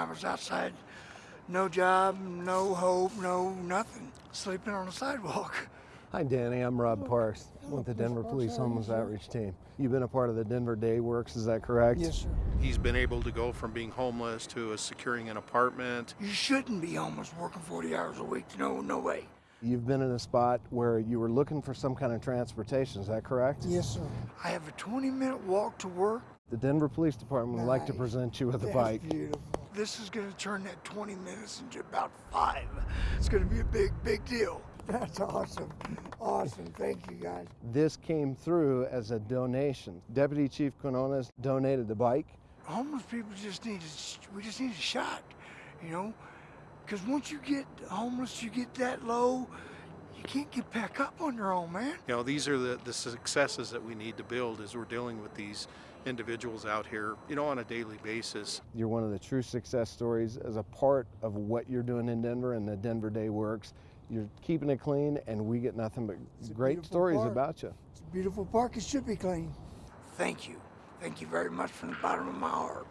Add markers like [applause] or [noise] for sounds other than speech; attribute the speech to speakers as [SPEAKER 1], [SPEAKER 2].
[SPEAKER 1] I was outside, no job, no hope, no nothing, sleeping on the sidewalk. [laughs]
[SPEAKER 2] Hi, Danny. I'm Rob Parks with the Denver Police Homeless Outreach Team. You've been a part of the Denver Day Works, is that correct?
[SPEAKER 1] Yes, sir.
[SPEAKER 3] He's been able to go from being homeless to a securing an apartment.
[SPEAKER 1] You shouldn't be homeless working 40 hours a week. No, no way.
[SPEAKER 2] You've been in a spot where you were looking for some kind of transportation, is that correct?
[SPEAKER 1] Yes, sir. I have a 20 minute walk to work.
[SPEAKER 2] The Denver Police Department would like to present you with a
[SPEAKER 1] That's
[SPEAKER 2] bike.
[SPEAKER 1] beautiful. This is going to turn that 20 minutes into about five. It's going to be a big, big deal. [laughs] That's awesome. Awesome. Thank you, guys.
[SPEAKER 2] This came through as a donation. Deputy Chief Quinones donated the bike.
[SPEAKER 1] Homeless people just need a, we just need a shot, you know? Because once you get homeless, you get that low, you can't get back up on your own, man.
[SPEAKER 3] You know, these are the, the successes that we need to build as we're dealing with these individuals out here, you know, on a daily basis.
[SPEAKER 2] You're one of the true success stories as a part of what you're doing in Denver and the Denver Day Works. You're keeping it clean, and we get nothing but
[SPEAKER 1] a
[SPEAKER 2] great stories
[SPEAKER 1] park.
[SPEAKER 2] about you.
[SPEAKER 1] It's a beautiful park. It should be clean. Thank you. Thank you very much from the bottom of my heart.